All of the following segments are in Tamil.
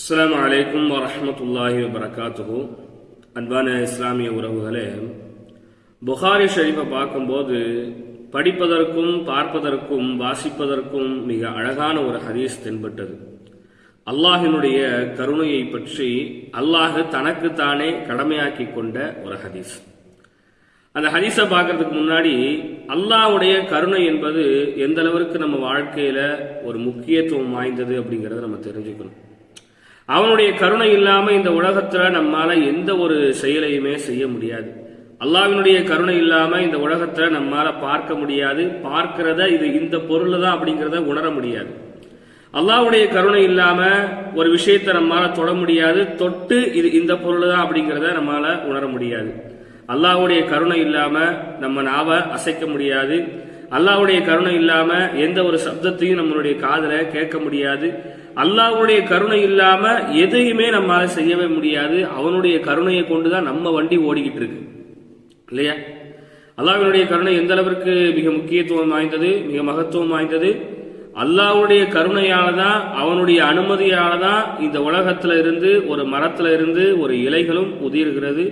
அஸ்லாம் அலைக்கும் வரமத்துல்லாஹி வபரகாத்துஹு. அன்பான இஸ்லாமிய உறவுகளே புகாரி ஷரீஃபை பார்க்கும்போது படிப்பதற்கும் பார்ப்பதற்கும் வாசிப்பதற்கும் மிக அழகான ஒரு ஹதீஸ் தென்பட்டது. அல்லாஹினுடைய கருணையை பற்றி அல்லாஹ் தனக்குத்தானே கடமையாக்கி கொண்ட ஒரு ஹதீஸ். அந்த ஹதீஸை பார்க்கறதுக்கு முன்னாடி அல்லாஹ்வுடைய கருணை என்பது எந்த அளவிற்கு நம்ம வாழ்க்கையில ஒரு முக்கியத்துவம் வாய்ந்தது அப்படிங்கிறத நம்ம தெரிஞ்சுக்கணும். அவனுடைய கருணை இல்லாம இந்த உலகத்துல நம்மால எந்த ஒரு செயலையுமே செய்ய முடியாது. அல்லாவினுடைய கருணை இல்லாம இந்த உலகத்துல நம்மால பார்க்க முடியாது. பார்க்கிறத இது இந்த பொருள் தான் அப்படிங்கிறத உணர முடியாது. அல்லாவுடைய கருணை இல்லாம ஒரு விஷயத்தை நம்மால தொட முடியாது. தொட்டு இது இந்த பொருள் தான் அப்படிங்கிறத நம்மால உணர முடியாது. அல்லாவுடைய கருணை இல்லாம நம்ம நாவ அசைக்க முடியாது. அல்லாவுடைய கருணை இல்லாம எந்த ஒரு சப்தத்தையும் நம்மளுடைய காதுல கேட்க முடியாது. அல்லாஹ்வுடைய கருணை இல்லாம எதையுமே நம்மால செய்யவே முடியாது. அவனுடைய கருணையை கொண்டுதான் நம்ம வண்டி ஓடிக்கிட்டு இருக்கு. இல்லையா? அல்லாஹ்வினுடைய கருணை எந்த அளவிற்கு மிக முக்கியத்துவம் வாய்ந்தது மிக மகத்துவம் வாய்ந்தது? அல்லாஹ்வுடைய கருணையால தான் அவனுடைய அனுமதியால தான் இந்த உலகத்துல இருந்து ஒரு மரத்துல இருந்து ஒரு இலைகளும் உதிர்கிறது.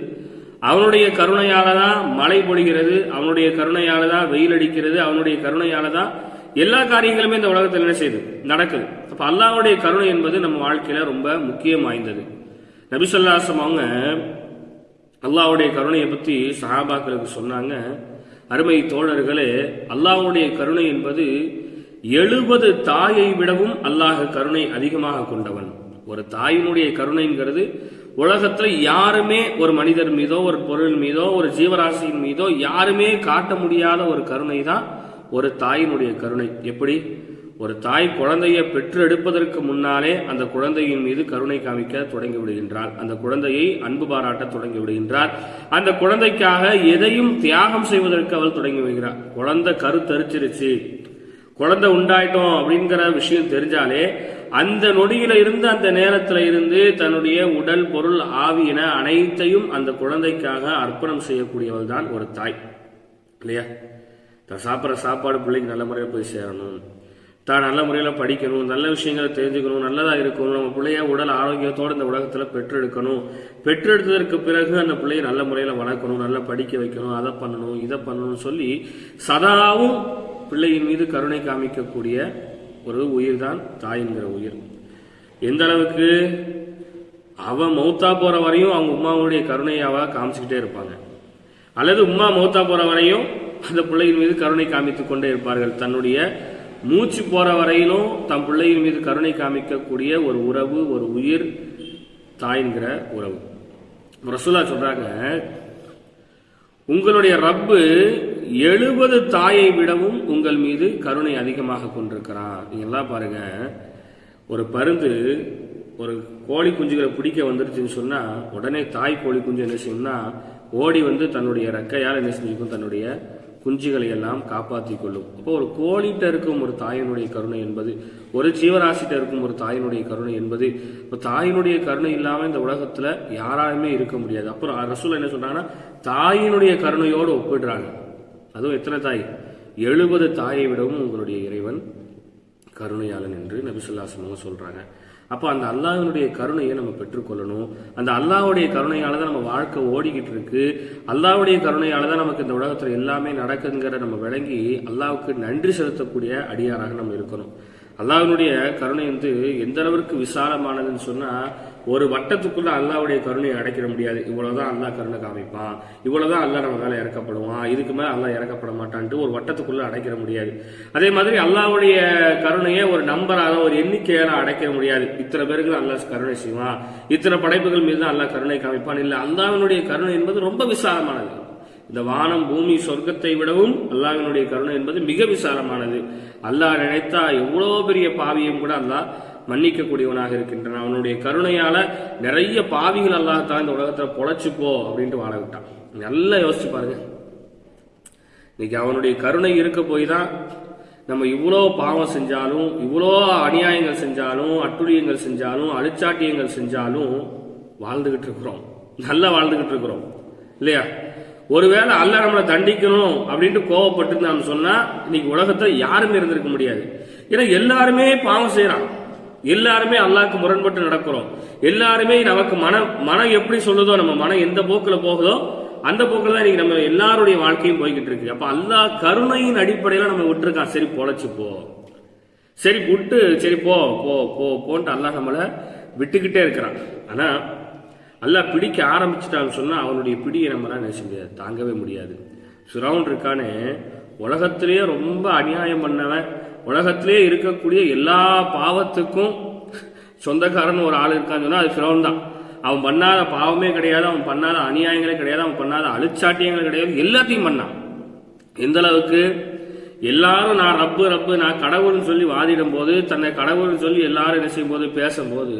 அவனுடைய கருணையால தான் மழை பொழிகிறது அவனுடைய கருணையால தான் வெயில் அடிக்கிறது அவனுடைய கருணையால தான் எல்லா காரியங்களுமே இந்த உலகத்தில் என்ன செய்யுது? நடக்குது. அப்போ அல்லாவுடைய கருணை என்பது நம்ம வாழ்க்கையில ரொம்ப முக்கியம் வாய்ந்தது. நபிசல்லாசம் அவங்க அல்லாவுடைய கருணையை பற்றி சஹாபாக்களுக்கு சொன்னாங்க. அருமை தோழர்களே அல்லாஹ்வுடைய கருணை என்பது எழுபது தாயை விடவும் அல்லாஹ் கருணை அதிகமாக கொண்டவன். ஒரு தாயினுடைய கருணைங்கிறது உலகத்தில் யாருமே ஒரு மனிதர் மீதோ ஒரு பொருள் மீதோ ஒரு ஜீவராசியின் மீதோ யாருமே காட்ட முடியாத ஒரு கருணை தான் ஒரு தாயினுடைய கருணை. எப்படி? ஒரு தாய் குழந்தையை பெற்று எடுப்பதற்கு முன்னாலே அந்த குழந்தையின் மீது கருணை காமிக்க தொடங்கி விடுகின்றார் அந்த குழந்தையை அன்பு பாராட்ட தொடங்கி விடுகின்றார் அந்த குழந்தைக்காக எதையும் தியாகம் செய்வதற்கு அவள் தொடங்கி விடுகிறார் குழந்தை கருத்தரிச்சிருச்சு குழந்தை உண்டாயிட்டோம் அப்படிங்கிற விஷயம் தெரிஞ்சாலே அந்த நொடியில இருந்து அந்த நேரத்துல இருந்து தன்னுடைய உடல் பொருள் ஆவி என அனைத்தையும் அந்த குழந்தைக்காக அர்ப்பணம் செய்யக்கூடியவள் தான் ஒரு தாய். இல்லையா? தான் சாப்பிட்ற சாப்பாடு பிள்ளைக்கு நல்ல முறையில் போய் சேரணும். தான் நல்ல முறையில் படிக்கணும் நல்ல விஷயங்களை தெரிஞ்சுக்கணும் நல்லதாக இருக்கணும். நம்ம பிள்ளைய உடல் ஆரோக்கியத்தோடு இந்த உலகத்தில் பெற்றெடுக்கணும். பெற்றெடுத்ததற்கு பிறகு அந்த பிள்ளையை நல்ல முறையில் வளர்க்கணும் நல்லா படிக்க வைக்கணும் அதை பண்ணணும் இதை பண்ணணும்னு சொல்லி சதாவும் பிள்ளையின் மீது கருணை காமிக்கக்கூடிய ஒரு உயிர் தான் தாய்ங்கிற உயிர். எந்த அளவுக்கு அவன் மௌத்தா போகிற வரையும் அவங்க உமாவுடைய கருணையை அவ காமிச்சுக்கிட்டே இருப்பாங்க. அல்லது உமா மௌத்தா போகிற வரையும் அந்த பிள்ளையின் மீது கருணை காமித்துக் கொண்டே இருப்பார்கள். தன்னுடைய மூச்சு போற வரையிலும் தன் பிள்ளையின் மீது கருணை காமிக்கக்கூடிய ஒரு உறவு ஒரு உயிர் தாய்ங்கிற உறவு. ரசூலா சொல்றாங்க உங்களுடைய ரப்பு எழுபது தாயை விடவும் உங்கள் மீது கருணை அதிகமாக கொண்டிருக்கிறான். நீங்கள்லாம் பாருங்க ஒரு பருந்து ஒரு கோழி குஞ்சுகளை பிடிக்க வந்துருச்சுன்னு சொன்னால் உடனே தாய் கோழி குஞ்சு என்ன செய்யும்னா ஓடி வந்து தன்னுடைய ரெக்கையால் என்ன செஞ்சுக்கும்? தன்னுடைய குஞ்சுகளை எல்லாம் காப்பாற்றி கொள்ளும். அப்போ ஒரு கோழிட்ட இருக்கும் ஒரு தாயினுடைய கருணை என்பது ஒரு ஜீவராசிட்ட இருக்கும் ஒரு தாயினுடைய கருணை என்பது இப்போ தாயினுடைய கருணை இல்லாமல் இந்த உலகத்தில் யாராலுமே இருக்க முடியாது. அப்புறம் ரசூல் என்ன சொல்கிறாங்கன்னா தாயினுடைய கருணையோடு ஒப்பிடுறாங்க. அதுவும் எத்தனை தாய்? எழுபது தாயை விடவும் உங்களுடைய இறைவன் கருணையாளன் என்று நபிசுல்லாசமாக சொல்கிறாங்க அப்போ அந்த அல்லாஹினுடைய கருணையை நம்ம பெற்றுக்கொள்ளணும். அந்த அல்லாஹுடைய கருணையால தான் நம்ம வாழ்க்கை ஓடிக்கிட்டு இருக்கு அல்லாஹுடைய கருணையால தான் நமக்கு இந்த உலகத்தில் எல்லாமே நடக்குதுங்கிற நம்ம விளங்கி அல்லாவுக்கு நன்றி செலுத்தக்கூடிய அடியாராக நம்ம இருக்கணும். அல்லாஹினுடைய கருணை வந்து எந்த அளவிற்கு விசாலமானதுன்னு சொன்னா ஒரு வட்டத்துக்குள்ள அல்லாவுடைய கருணையை அடைக்கிற முடியாது. இவ்வளவுதான் அல்லா கருணை காமிப்பான் இவ்வளவுதான் அல்லாஹ் நம்ம மேலே இறக்கப்படுவான். இதுக்கு மேலே அல்லா இறக்கப்பட மாட்டான்ட்டு ஒரு வட்டத்துக்குள்ள அடைக்கிற முடியாது. அதே மாதிரி அல்லாவுடைய கருணையை ஒரு நம்பராக ஒரு எண்ணிக்கையால அடைக்கிற முடியாது. இத்தனை பேருக்கு தான் அல்லாஹ் கருணை செய்வான். இத்தனை படைப்புகள் மீது தான் அல்லாஹ் கருணை காமிப்பான். இல்லை அல்லாவினுடைய கருணை என்பது ரொம்ப விசாலமானது. இந்த வானம் பூமி சொர்க்கத்தை விடவும் அல்லாஹினுடைய கருணை என்பது மிக விசாலமானது. அல்லாஹ் நினைத்தா எவ்வளோ பெரிய பாவியும் கூட அல்லாஹ் மன்னிக்கக்கூடியவனாக இருக்கின்றன. அவனுடைய கருணையால நிறைய பாவிகள் அல்லாஹ் இந்த உலகத்துல பொழைச்சு அப்படின்ட்டு வாழ விட்டான். நல்லா யோசிச்சு பாருங்க. இன்னைக்கு அவனுடைய கருணை இருக்க போய் தான் நம்ம இவ்வளோ பாவம் செஞ்சாலும் இவ்வளோ அநியாயங்கள் செஞ்சாலும் அட்டுழியங்கள் செஞ்சாலும் அழிச்சாட்டியங்கள் செஞ்சாலும் வாழ்ந்துகிட்டு இருக்கிறோம். நல்லா வாழ்ந்துகிட்டு இருக்கிறோம். இல்லையா? ஒருவேளை அல்ல நம்மளை தண்டிக்கணும் அப்படின்ட்டு கோவப்பட்டு நாம் சொன்னா இன்னைக்கு உலகத்துல யாருமே இருந்திருக்க முடியாது. ஏன்னா எல்லாருமே பாவம் செய்யறான். எல்லாருமே அல்லாக்கு முரண்பட்டு நடக்கிறோம். எல்லாருமே நமக்கு மனம் மனம் எப்படி சொல்லுதோ நம்ம மனம் எந்த போக்கில் போகுதோ அந்த போக்கில் தான் இன்னைக்கு நம்ம எல்லாருடைய வாழ்க்கையும் போய்கிட்டு இருக்கு அப்போ அல்லாஹ் கருணையின் அடிப்படையில் நம்ம விட்டுருக்கான் சரி பொழைச்சிப்போ போ. சரி விட்டு சரி போ போ போ போன்ட்டு அல்லாஹ் நம்மளை விட்டுக்கிட்டே இருக்கிறான். ஆனால் அல்லாஹ் பிடிக்க ஆரம்பிச்சிட்டான்னு சொன்னால் அவனுடைய பிடியை நம்மளால் நினைச்ச முடியாது தாங்கவே முடியாது. சுரவுண்ட் இருக்கானே உலகத்திலேயே ரொம்ப அநியாயம் பண்ணவன் உலகத்திலே இருக்கக்கூடிய எல்லா பாவத்துக்கும் சொந்தக்காரன் ஒரு ஆள் இருக்கான்னு சொன்னால் அது ஃபிரௌன் தான் அவன் பண்ணாத பாவமே கிடையாது அவன் பண்ணாத அநியாயங்களே கிடையாது அவன் பண்ணாத அழிச்சாட்டியங்கள் கிடையாது எல்லாத்தையும் பண்ணான். எந்த அளவுக்கு? எல்லாரும் நான் ரப்பு ரப்பு நான் கடவுள்னு சொல்லி வாதிடும் போது தன்னை கடவுள்னு சொல்லி எல்லாரும் என்ன செய்யும் போது பேசும்போது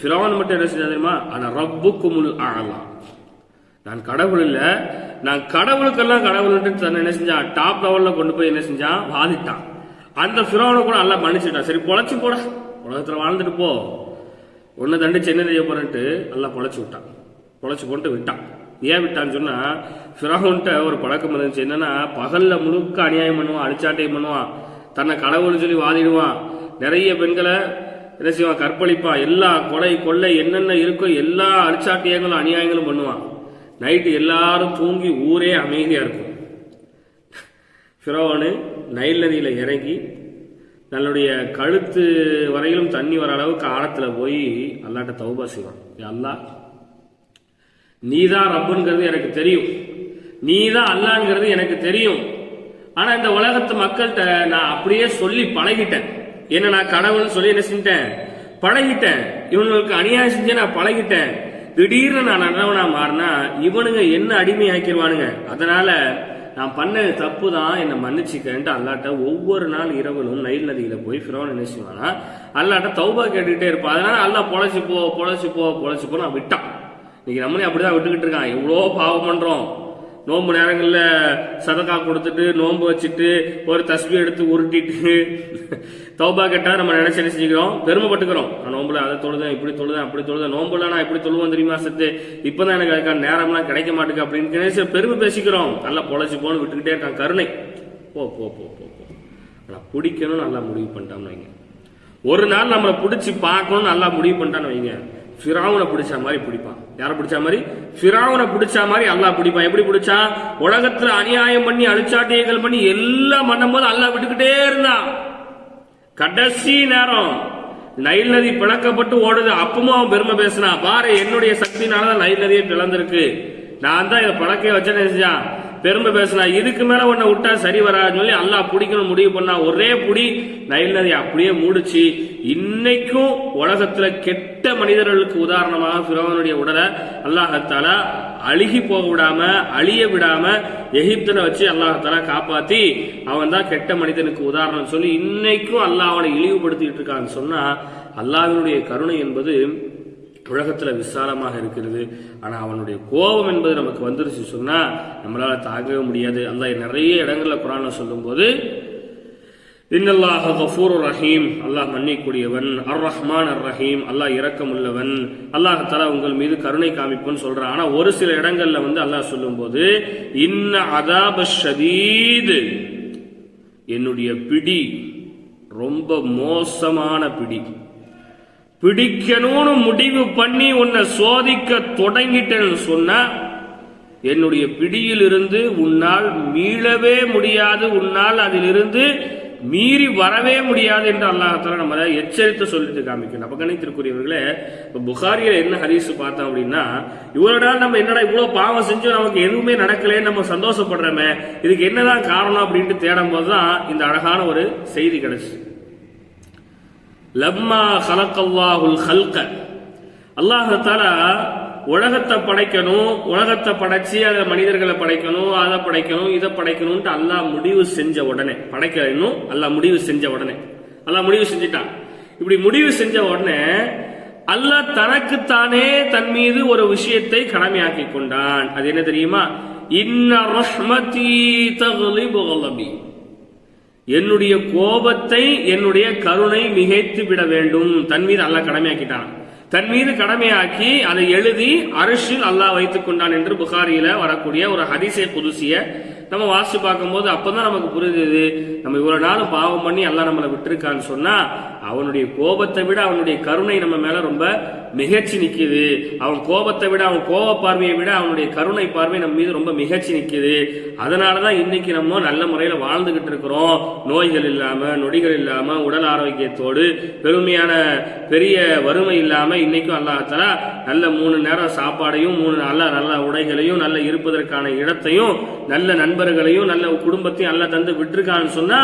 ஃபிரௌன் மட்டும் என்ன செஞ்சா தெரியுமா? ரப்புக்கு ரப்புக்குமுல் ஆகலாம் நான் கடவுள் இல்லை நான் கடவுளுக்கெல்லாம் கடவுள்ன்ட்டு தன்னை என்ன செஞ்சான் டாப் லெவலில் கொண்டு போய் என்ன செஞ்சான்? வாதிட்டான். அந்த ஃபிரோனை கூட எல்லாம் மன்னிச்சுட்டான். சரி பொழைச்சு போட. உலகத்தில் வாழ்ந்துட்டு போ. உன்னை தண்டிச்சு என்ன செய்ய போறேன்ட்டு எல்லாம் பொழைச்சு விட்டான். பொழைச்சு போட்டு விட்டான். ஏன் விட்டான்னு சொன்னால் ஃபிரோன்ட்ட ஒரு பழக்கம் இருந்துச்சு. என்னன்னா பகலில் முழுக்க அநியாயம் பண்ணுவான் அடிச்சாட்டையும் பண்ணுவான். தன்னை கடவுள்னு சொல்லி வாதிடுவான். நிறைய பெண்களை என்ன செய்வான்? கற்பழிப்பான். எல்லா கொலை கொள்ளை என்னென்ன இருக்கோ எல்லா அடிச்சாட்டியங்களும் அநியாயங்களும் பண்ணுவான். நைட்டு எல்லாரும் தூங்கி ஊரே அமைதியாக இருக்கும். ஃபிரோனு நைல் நதியில் இறங்கி தன்னுடைய கழுத்து வரையிலும் தண்ணி வர அளவுக்கு ஆழத்தில் போய் அல்லாட்ட தௌபா செய்வான். அல்லா நீ நீதான் ரப்புங்கிறது எனக்கு தெரியும். நீதான் அல்லாங்கிறது எனக்கு தெரியும். ஆனா இந்த உலகத்து மக்கள்கிட்ட நான் அப்படியே சொல்லி பழகிட்டேன். என்ன நான் கடவுள்னு சொல்லி என்ன செஞ்சிட்டேன்? பழகிட்டேன். இவங்களுக்கு அநியாயம் செஞ்சு நான் பழகிட்டேன். திடீர்னு நான் நல்லவனா மாறினா இவனுங்க என்ன அடிமையாக்கிடுவானுங்க அதனால நான் பண்ணது தப்பு தான் என்னை மன்னிச்சுக்கன்ட்டு அல்லாட்ட ஒவ்வொரு நாள் இரவலும் நைல் நதியில் போய் ஃபிரோன் என்ன செய்வானா அல்லாட்ட தௌபா கேட்டுக்கிட்டே இருப்பான். அதனால நல்லா பொழைச்சி போ பொழைச்சி போ பொழைச்சி போ நான் விட்டான். இன்னைக்கு நம்மளே அப்படிதான் விட்டுக்கிட்டு இருக்கான். எவ்வளோ பாவம் பண்ணுறோம் நோன்பு நேரங்களில் சதக்கா கொடுத்துட்டு நோன்பு வச்சுட்டு ஒரு தஸ்பி எடுத்து உருட்டிட்டு தௌபா கேட்டா நம்ம நினைச்சு என்ன செஞ்சுக்கிறோம்? பெருமைப்பட்டுக்கிறோம். நான் நோம்புல அதை தொழுதேன் இப்படி தொழுதேன் அப்படி தொழுதேன். நோம்புல நான் இப்படி தொழுவேன் தெரியுமா சத்து? இப்பதான் எனக்கு அதுக்கான நேரம்லாம் கிடைக்க மாட்டேங்குது அப்படின்னு பெருமை பேசிக்கிறோம். நல்லா பொழைச்சு போன்னு விட்டுக்கிட்டே இருக்கான் கருணை. போ போ போ போ போ. ஆனால் பிடிக்கணும் நல்லா முடிவு பண்ணிட்டான்னு வைங்க. ஒரு நாள் நம்மளை பிடிச்சி பார்க்கணும்னு நல்லா முடிவு பண்ணிட்டான்னு வைங்க. ஃபிராவுனை பிடிச்ச மாதிரி பிடிப்பான். யாரை பிடிச்ச மாதிரி? ஃபிராவனை பிடிச்ச மாதிரி அல்லாஹ் பிடிப்பான். எப்படி பிடிச்சா உலகத்துல அநியாயம் பண்ணி அழிச்சாட்டியங்கள் பண்ணி எல்லாம் பண்ணும்போது அல்லாஹ் விட்டுக்கிட்டே இருந்தான். கடைசி நேரம் நைல் நதி பிளக்கப்பட்டு ஓடுது. அப்பவும் அவன் பெருமை பேசினான். பாரு என்னுடைய சக்தினால தான் நைல் நதியை பிளந்திருக்கு. நான் தான் இதை பழக்க வச்சேன்னு செஞ்சான் பெருமை பேசினா இதுக்கு மேல உன்னை விட்டா சரி வராதுன்னு சொல்லி அல்லாஹ் பிடிக்கணும் முடிவு பண்ணா ஒரே புடி நைல் நதி அப்படியே மூடிச்சு. இன்னைக்கும் உலகத்துல கெட்ட மனிதர்களுக்கு உதாரணமாக பிறவனுடைய உடலை அல்லாஹத்தால அழுகி போக விடாம அழிய விடாம எகிப்துல வச்சு அல்லாஹத்தால காப்பாத்தி அவன் தான் கெட்ட மனிதனுக்கு உதாரணம் சொல்லி இன்னைக்கும் அல்லாஹ் அவனை இழிவுபடுத்திட்டு இருக்கான்னு சொன்னா அல்லாவினுடைய கருணை என்பது உலகத்தில் விசாலமாக இருக்கிறது. ஆனால் அவனுடைய கோபம் என்பது நமக்கு வந்துருச்சு சொன்னால் நம்மளால் தாங்கவே முடியாது. அந்த நிறைய இடங்களில் குரானில் சொல்லும்போது இன்னல்லாஹ கஃபூர் ரஹீம். அல்லாஹ் மன்னிக்கூடியவன் அர் ரஹ்மான் அர் ரஹீம் அல்லாஹ் இரக்கமுள்ளவன். அல்லாஹ் தலா உங்கள் மீது கருணை காமிப்புன்னு சொல்கிறான் ஆனால் ஒரு சில இடங்களில் வந்து அல்லாஹ் சொல்லும்போது இன்ன அதாப ஷதீது. என்னுடைய பிடி ரொம்ப மோசமான பிடி. பிடிக்கணும்னு முடிவு பண்ணி உன்னை சோதிக்க தொடங்கிட்டேன்னு சொன்னா என்னுடைய பிடியிலிருந்து உன்னால் மீளவே முடியாது உன்னால் அதிலிருந்து மீறி வரவே முடியாது என்று அல்லாஹால நம்ம எச்சரித்து சொல்லிட்டு காமிக்கணும் அப்ப கணித்திற்குரியவர்களே இப்ப புகாரியில என்ன ஹரிஸ் பார்த்தோம் அப்படின்னா இவரோட நாள் நம்ம என்னடா இவ்வளவு பாவம் செஞ்சோம் நமக்கு எதுவுமே நடக்கலைன்னு நம்ம சந்தோஷப்படுறோமே இதுக்கு என்னதான் காரணம் அப்படின்ட்டு தேடும் போதுதான் இந்த அழகான ஒரு செய்தி கிடைச்சு. லம்மா ஹலக்கல்லாஹுல் ஹல்க அல்லாஹால உலகத்தை படைக்கணும் உலகத்தை படைச்சு அதை மனிதர்களை படைக்கணும் அதை படைக்கணும் இதை படைக்கணும்ட்டு அல்லாஹ் முடிவு செஞ்ச உடனே படைக்க அல்லாஹ் முடிவு செஞ்ச உடனே. அல்லாஹ் முடிவு செஞ்சிட்டான். இப்படி முடிவு செஞ்ச உடனே அல்லாஹ் தனக்குத்தானே தன் மீது ஒரு விஷயத்தை கடமையாக்கி கொண்டான். அது என்ன தெரியுமா? இன்ன ரஹ்மதி தகுலி புகலபி என்னுடைய கோபத்தை என்னுடைய கருணை மிகைத்து விட வேண்டும். தன் மீது அல்லாஹ் கடமையாக்கிட்டான். தன் மீது கடமையாக்கி அதை எழுதி அரிசில் அல்லாஹ் வைத்துக் கொண்டான் என்று புகாரியில வரக்கூடிய ஒரு ஹதிசை புதுசிய நம்ம வாசித்து பார்க்கும்போது அப்பதான் நமக்கு புரிஞ்சது. நம்ம இவ்வளவு நாளும் பாவம் பண்ணி அல்லாஹ் நம்மளை விட்டுருக்கான்னு சொன்னா அவனுடைய கோபத்தை விட அவனுடைய கருணை நம்ம மேல ரொம்ப மிகச்சி நிற்குது அவன் கோபத்தை விட அவன் கோப பார்வையை விட அவனுடைய கருணை பார்வை நம்ம மீது ரொம்ப மிகச்சி நிற்குது அதனாலதான் இன்னைக்கு நம்ம நல்ல முறையில வாழ்ந்துகிட்டு இருக்கிறோம். நோய்கள் இல்லாம நொடிகள் இல்லாம உடல் ஆரோக்கியத்தோடு பெருமையான பெரிய வறுமை இல்லாம இன்னைக்கும் அல்லாஹால நல்ல மூணு நேரம் சாப்பாடையும் மூணு நல்ல நல்ல உடைகளையும் நல்ல இருப்பதற்கான இடத்தையும் நல்ல நண்பர்களையும் நல்ல குடும்பத்தையும் நல்லா தந்து விட்டுருக்கான்னு சொன்னா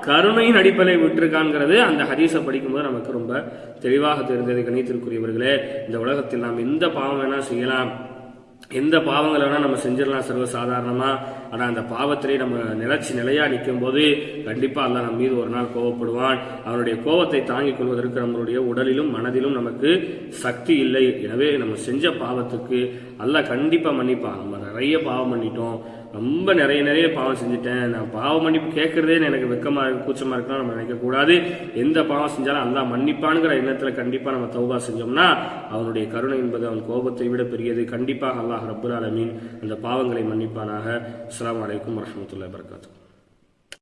கருணையின் அடிப்படை விட்டுருக்கான்ங்கிறது அந்த ஹதீஸை படிக்கும்போது நமக்கு ரொம்ப தெளிவாக தெரிந்தது கணித்திற்குரியவர்களே. இந்த உலகத்தில் நாம் எந்த பாவம் வேணால் செய்யலாம். எந்த பாவங்களை வேணால் நம்ம செஞ்சிடலாம் சர்வசாதாரணமாக ஆனால் அந்த பாவத்திலே நம்ம நிலச்சி நிலையா நிற்கும் போது கண்டிப்பாக அல்லாஹ் மீது ஒரு நாள் கோவப்படுவான். அவனுடைய கோபத்தை தாங்கிக் கொள்வதற்கு நம்மளுடைய உடலிலும் மனதிலும் நமக்கு சக்தி இல்லை. எனவே நம்ம செஞ்ச பாவத்துக்கு அல்ல கண்டிப்பாக மன்னிப்பான். நம்ம நிறைய பாவம் பண்ணிட்டோம். ரொம்ப நிறைய நிறைய பாவம் செஞ்சுட்டேன். நான் பாவம் மன்னிப்பு கேட்கறதே எனக்கு வெக்கமா இருக்கு கூச்சமா இருக்குன்னு நம்ம நினைக்கக்கூடாது எந்த பாவம் செஞ்சாலும் அல்லா மன்னிப்பானுங்கிற எண்ணத்துல கண்டிப்பா நம்ம தௌபா செஞ்சோம்னா அவனுடைய கருணை என்பது அவன் கோபத்தை விட பெரியது. கண்டிப்பாக அல்லாஹ் ரப்புல் அலமீன் அந்த பாவங்களை மன்னிப்பானாக. asalaamu calaykum waraxmat ullahi barakaatu